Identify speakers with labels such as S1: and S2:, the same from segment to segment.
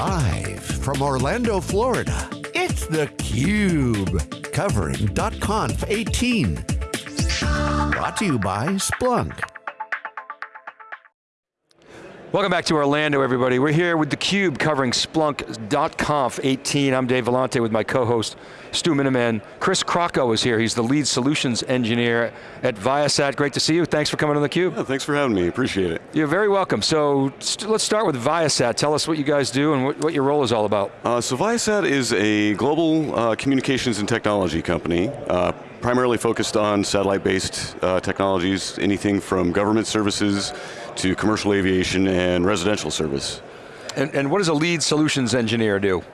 S1: Live from Orlando, Florida, it's theCUBE. Covering .conf 18. Brought to you by Splunk.
S2: Welcome back to Orlando, everybody. We're here with theCUBE covering Splunk.conf 18. I'm Dave Vellante with my co-host, Stu Miniman. Chris Crocco is here. He's the lead solutions engineer at Viasat. Great to see you. Thanks for coming on theCUBE.
S3: Yeah, thanks for having me, appreciate it.
S2: You're very welcome. So let's start with Viasat. Tell us what you guys do and what, what your role is all about.
S3: Uh, so Viasat is a global uh, communications and technology company. Uh, primarily focused on satellite-based uh, technologies, anything from government services to commercial aviation and residential service.
S2: And, and, what does a lead solutions engineer do?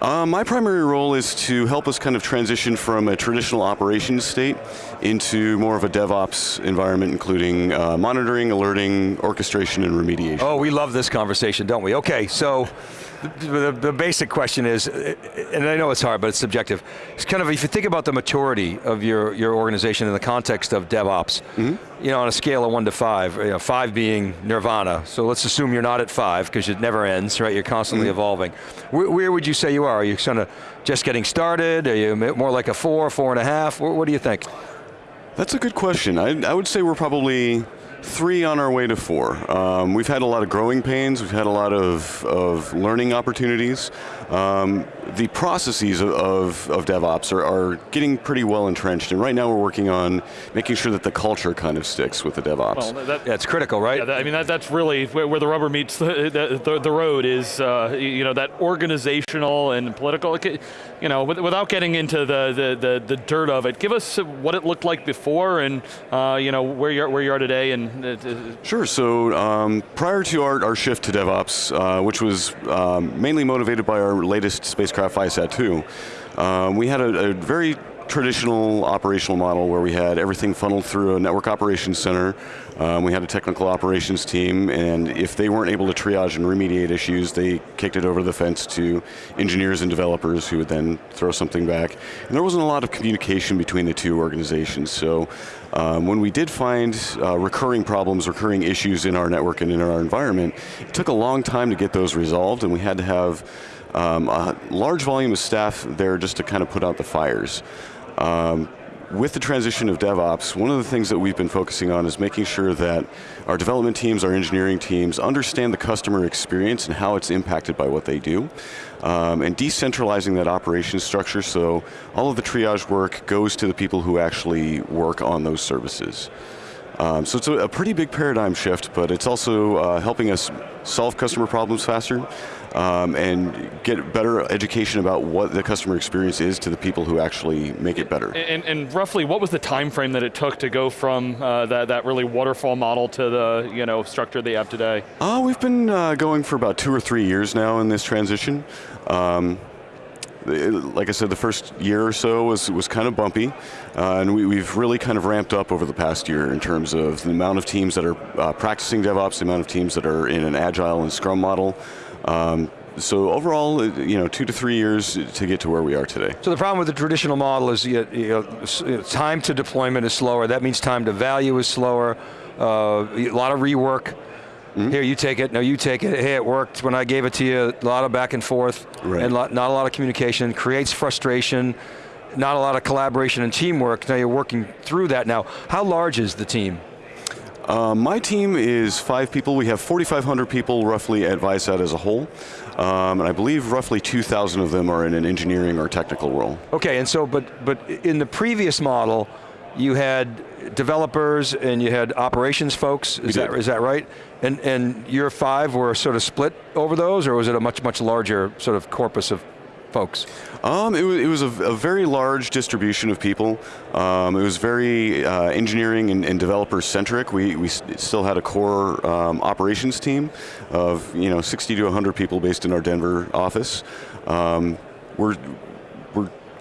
S3: Uh, my primary role is to help us kind of transition from a traditional operations state into more of a DevOps environment, including uh, monitoring, alerting, orchestration, and remediation.
S2: Oh, we love this conversation, don't we? Okay, so the, the, the, basic question is, and I know it's hard, but it's subjective. It's kind of, if you think about the maturity of your, your organization in the context of DevOps, mm -hmm. you know, on a scale of one to five, you know, five being nirvana, so let's assume you're not at five, because it never ends, right? You're constantly mm -hmm. evolving. Where, where, would you say you are? Are you kind of just getting started? Are you more like a four, four and a half? What, what do you think?
S3: That's a good question. I, I would say we're probably three on our way to four. Um, we've had a lot of growing pains, we've had a lot of, of learning opportunities. Um, the processes of, of, of DevOps are, are, getting pretty well entrenched, and right now we're working on making sure that the culture kind of sticks with the DevOps. Well,
S2: that, yeah, it's critical, right?
S4: Yeah, that, I mean, that, that's really where, where, the rubber meets the, the, the road is, uh, you know, that organizational and political, you know, without getting into the, the, the, the, dirt of it, give us what it looked like before and, uh, you know, where you're, where you are today and
S3: Sure, so um, prior to our, our shift to DevOps, uh, which was um, mainly motivated by our latest spacecraft Viasat 2, um, we had a, a very traditional operational model where we had everything funneled through a network operations center. Um, we had a technical operations team, and if they weren't able to triage and remediate issues, they kicked it over the fence to engineers and developers who would then throw something back. And there wasn't a lot of communication between the two organizations, so um, when we did find uh, recurring problems, recurring issues in our network and in our environment, it took a long time to get those resolved, and we had to have um, a large volume of staff there just to kind of put out the fires. Um, with the transition of DevOps, one of the things that we've been focusing on is making sure that our development teams, our engineering teams, understand the customer experience and how it's impacted by what they do. Um, and decentralizing that operation structure so all of the triage work goes to the people who actually work on those services. Um, so it's a, a, pretty big paradigm shift, but it's also uh, helping us solve customer problems faster um, and get better education about what the customer experience is to the people who actually make it better.
S4: And, and roughly, what was the time frame that it took to go from uh, that, that really waterfall model to the you know, structure they have today?
S3: Uh, we've been uh, going for about two or three years now in this transition. Um, like I said, the first year or so was, was kind of bumpy, uh, and we, have really kind of ramped up over the past year in terms of the amount of teams that are uh, practicing DevOps, the amount of teams that are in an Agile and Scrum model. Um, so overall, uh, you know, two to three years to get to where we are today.
S2: So the problem with the traditional model is you know, time to deployment is slower. That means time to value is slower. Uh, a lot of rework. Mm -hmm. Here, you take it, no, you take it. Hey, it worked when I gave it to you. A lot of back and forth, right. and not a lot of communication, creates frustration, not a lot of collaboration and teamwork. Now you're working through that now. How large is the team?
S3: Uh, my team is five people. We have 4,500 people roughly at Viasat as a whole. Um, and I believe roughly 2,000 of them are in an engineering or technical role.
S2: Okay, and so, but, but in the previous model, you had developers and you had operations folks, is, that, is that right? And, and your five were sort of split over those, or was it a much, much larger sort of corpus of folks?
S3: Um, it, was, it was a, a, very large distribution of people. Um, it was very uh, engineering and, and, developer centric. We, we still had a core um, operations team of you know 60 to 100 people based in our Denver office. Um, we're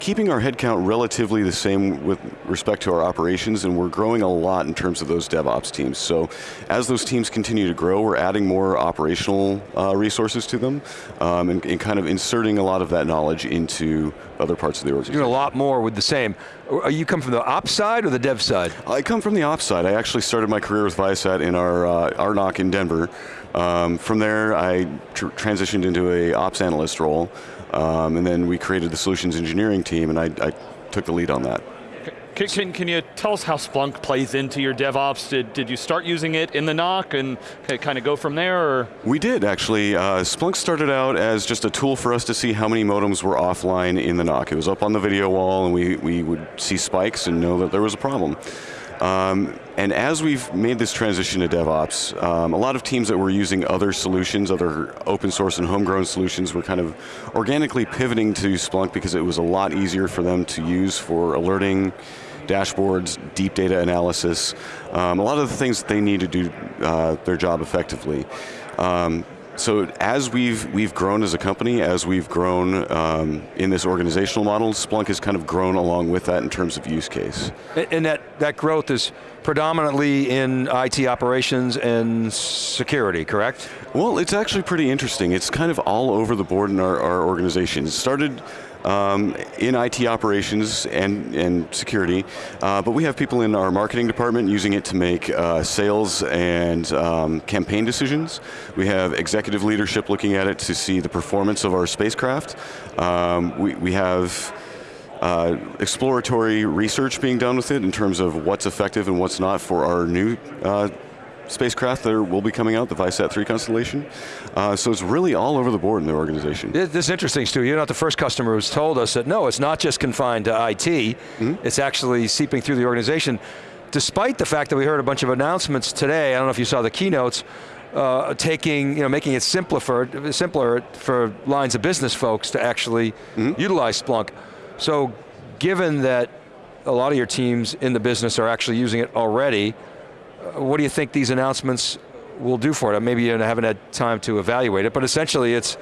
S3: keeping our headcount relatively the same with respect to our operations, and we're growing a lot in terms of those DevOps teams. So as those teams continue to grow, we're adding more operational uh, resources to them, um, and, and, kind of inserting a lot of that knowledge into other parts of the organization.
S2: You're doing a lot more with the same. Are you come from the ops side or the dev side?
S3: I come from the ops side. I actually started my career with Viasat in our uh, in Denver, Um, from there, I tr transitioned into a ops analyst role, um, and then we created the solutions engineering team, and I, I took the lead on that.
S4: Can, can, can, you tell us how Splunk plays into your DevOps? Did, did you start using it in the NOC and kind of go from there? Or?
S3: We did actually. Uh, Splunk started out as just a tool for us to see how many modems were offline in the NOC. It was up on the video wall and we, we would see spikes and know that there was a problem. Um, and as we've made this transition to DevOps, um, a lot of teams that were using other solutions, other open source and homegrown solutions were kind of organically pivoting to Splunk because it was a lot easier for them to use for alerting, dashboards, deep data analysis, um, a lot of the things that they need to do uh, their job effectively. So as we've we've grown as a company, as we've grown um, in this organizational model, Splunk has kind of grown along with that in terms of use case.
S2: And that, that growth is predominantly in IT operations and security, correct?
S3: Well, it's actually pretty interesting. It's kind of all over the board in our, our organization. It started um, in IT operations and, and security, uh, but we have people in our marketing department using it to make uh, sales and um, campaign decisions. We have executive leadership looking at it to see the performance of our spacecraft. Um, we, we have uh, exploratory research being done with it in terms of what's effective and what's not for our new uh, spacecraft that will be coming out, the Viasat 3 constellation. Uh, so it's really all over the board in the organization.
S2: This is interesting, Stu. You're not the first customer who's told us that no, it's not just confined to IT, mm -hmm. it's actually seeping through the organization. Despite the fact that we heard a bunch of announcements today, I don't know if you saw the keynotes, uh, taking, you know, making it simpler for, simpler for lines of business folks to actually mm -hmm. utilize Splunk. So given that a lot of your teams in the business are actually using it already, what do you think these announcements will do for it? Maybe you haven't had time to evaluate it, but essentially it's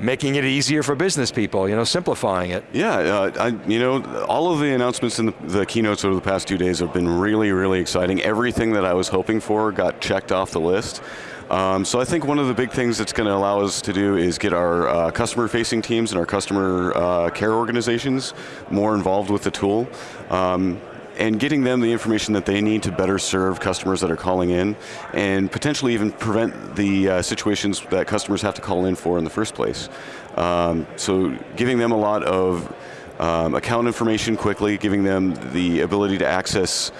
S2: making it easier for business people, you know, simplifying it.
S3: Yeah, uh, I, you know, all of the announcements in the, the, keynotes over the past two days have been really, really exciting. Everything that I was hoping for got checked off the list. Um, so I think one of the big things that's going to allow us to do is get our uh, customer-facing teams and our customer uh, care organizations more involved with the tool. Um, and getting them the information that they need to better serve customers that are calling in, and potentially even prevent the uh, situations that customers have to call in for in the first place. Um, so giving them a lot of um, account information quickly, giving them the ability to access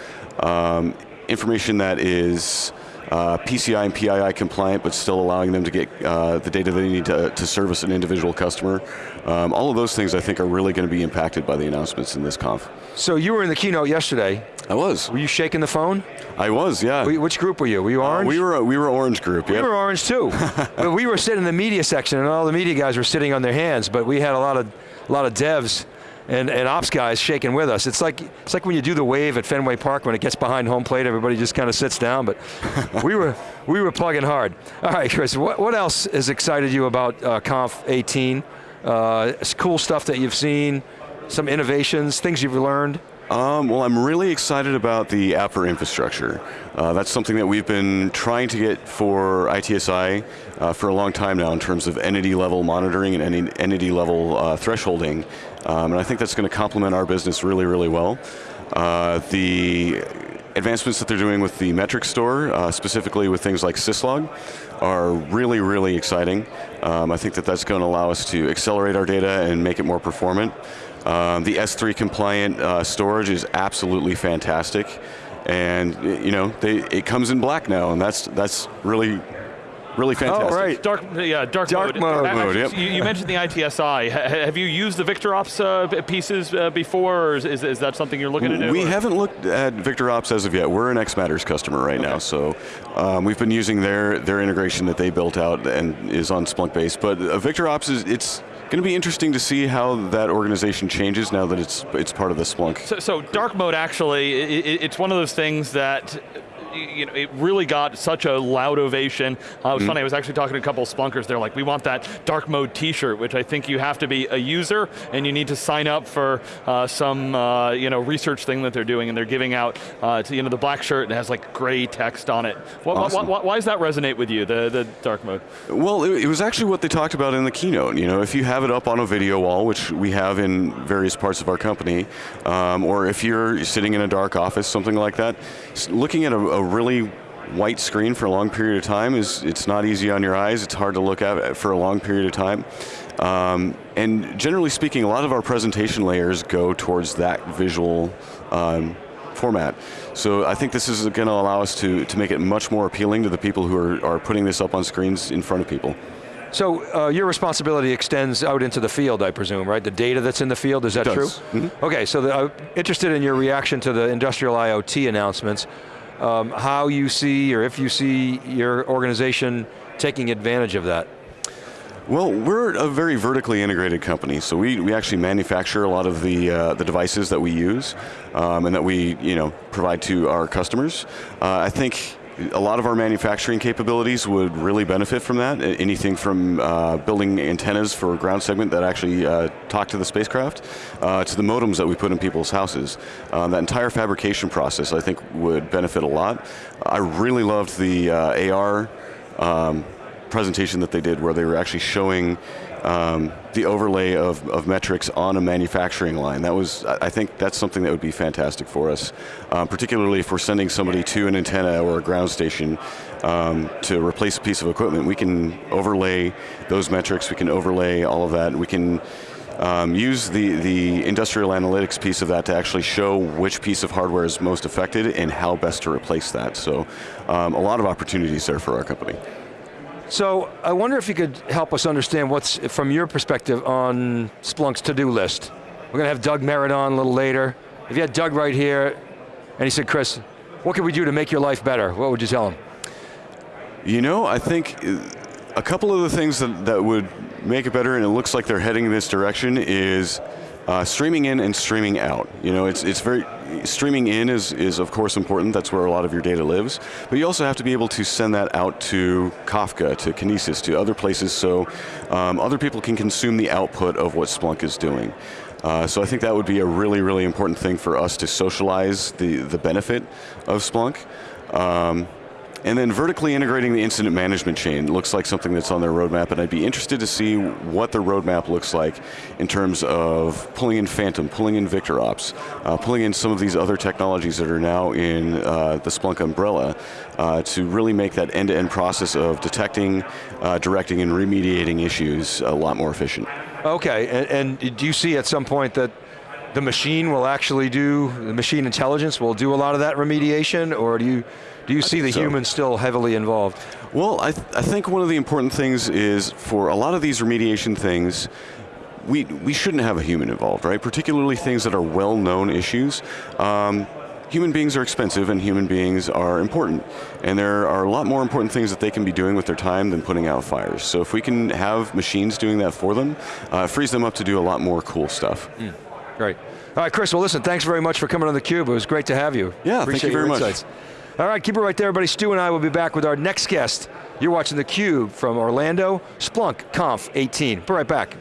S3: um, information that is uh, PCI and PII compliant, but still allowing them to get uh, the data they need to, to service an individual customer. Um, all of those things I think are really going to be impacted by the announcements in this conf.
S2: So you were in the keynote yesterday.
S3: I was.
S2: Were you shaking the phone?
S3: I was, yeah.
S2: Which group were you? Were you uh, orange?
S3: Uh, we were we were orange group.
S2: We were orange too. but we were sitting in the media section, and all the media guys were sitting on their hands. But we had a lot of a lot of devs and, and ops guys shaking with us. It's like it's like when you do the wave at Fenway Park when it gets behind home plate, everybody just kind of sits down. But we were we were plugging hard. All right, Chris. What what else has excited you about uh, Conf 18? Uh, cool stuff that you've seen, some innovations, things you've learned.
S3: Um, well, I'm really excited about the app for infrastructure. Uh, that's something that we've been trying to get for ITSI uh, for a long time now in terms of entity level monitoring and entity level uh, thresholding. Um, and I think that's going to complement our business really, really well. Uh, the advancements that they're doing with the metric store, uh, specifically with things like syslog, are really, really exciting. Um, I think that that's going to allow us to accelerate our data and make it more performant. Um, the S3 compliant uh, storage is absolutely fantastic. And you know, they, it comes in black now, and that's that's really really fantastic.
S2: Oh, right.
S4: Dark, yeah, dark,
S2: dark mode.
S4: mode.
S3: mode yep.
S4: you, you, mentioned the ITSI. have you used the VictorOps uh, pieces uh, before, or is, is, is, that something you're looking to do?
S3: We
S4: or?
S3: haven't looked at VictorOps as of yet. We're an xMatters customer right okay. now, so um, we've been using their their integration that they built out and is on Splunk base, But uh, VictorOps is it's going to be interesting to see how that organization changes now that it's it's part of the Splunk.
S4: So, so dark mode actually, it, it's one of those things that you know, it really got such a loud ovation. Uh, it was mm. funny, I was actually talking to a couple of Splunkers, they're like, we want that dark mode t-shirt, which I think you have to be a user and you need to sign up for uh, some uh, you know, research thing that they're doing and they're giving out uh, to, you know, the black shirt and it has like gray text on it. What, awesome. why, why, does that resonate with you, the, the dark mode?
S3: Well, it, it was actually what they talked about in the keynote. You know, if you have it up on a video wall, which we have in various parts of our company, um, or if you're sitting in a dark office, something like that, looking at a, a really white screen for a long period of time is it's not easy on your eyes. It's hard to look at for a long period of time. Um, and generally speaking, a lot of our presentation layers go towards that visual um, format. So I think this is going to allow us to, to make it much more appealing to the people who are, are putting this up on screens in front of people.
S2: So uh, your responsibility extends out into the field, I presume, right? The data that's in the field, is that true?
S3: Mm -hmm.
S2: Okay, so the, I'm interested in your reaction to the industrial IoT announcements, um, how you see, or if you see your organization taking advantage of that.
S3: Well, we're a very vertically integrated company, so we, we actually manufacture a lot of the, uh, the devices that we use um, and that we you know, provide to our customers. Uh, I think a lot of our manufacturing capabilities would really benefit from that. Anything from uh, building antennas for ground segment that actually uh, talk to the spacecraft, uh, to the modems that we put in people's houses. Uh, that entire fabrication process, I think, would benefit a lot. I really loved the uh, AR um, presentation that they did where they were actually showing um, the overlay of, of, metrics on a manufacturing line. That was, I think that's something that would be fantastic for us, um, particularly if we're sending somebody to an antenna or a ground station um, to replace a piece of equipment. We can overlay those metrics, we can overlay all of that, we can um, use the, the industrial analytics piece of that to actually show which piece of hardware is most affected and how best to replace that. So um, a lot of opportunities there for our company.
S2: So I wonder if you could help us understand what's, from your perspective, on Splunk's to-do list. We're going to have Doug Merritt on a little later. If you had Doug right here, and he said, Chris, what can we do to make your life better? What would you tell him?
S3: You know, I think uh, a couple of the things that, that would make it better, and it looks like they're heading in this direction, is uh, streaming in and streaming out. You know, it's, it's very, streaming in is, is of course important, that's where a lot of your data lives, but you also have to be able to send that out to Kafka, to Kinesis, to other places so um, other people can consume the output of what Splunk is doing. Uh, so I think that would be a really, really important thing for us to socialize the, the benefit of Splunk. Um, and then vertically integrating the incident management chain looks like something that's on their roadmap, and I'd be interested to see what the roadmap looks like in terms of pulling in Phantom, pulling in VictorOps, uh, pulling in some of these other technologies that are now in uh, the Splunk umbrella uh, to really make that end-to-end -end process of detecting, uh, directing, and remediating issues a lot more efficient.
S2: Okay, and, and do you see at some point that the machine will actually do, the machine intelligence will do a lot of that remediation, or do you, do you see the so. human still heavily involved?
S3: Well, I, th I think one of the important things is for a lot of these remediation things, we, we shouldn't have a human involved, right? Particularly things that are well-known issues. Um, human beings are expensive and human beings are important. And there are a lot more important things that they can be doing with their time than putting out fires. So if we can have machines doing that for them, uh, it frees them up to do a lot more cool stuff. Mm.
S2: Great. All right, Chris, well listen, thanks very much for coming on theCUBE. It was great to have you.
S3: Yeah,
S2: Appreciate
S3: thank you very
S2: much. All right, keep it right there, everybody. Stu and I will be back with our next guest. You're watching theCUBE from Orlando, Splunk Conf 18. Be right back.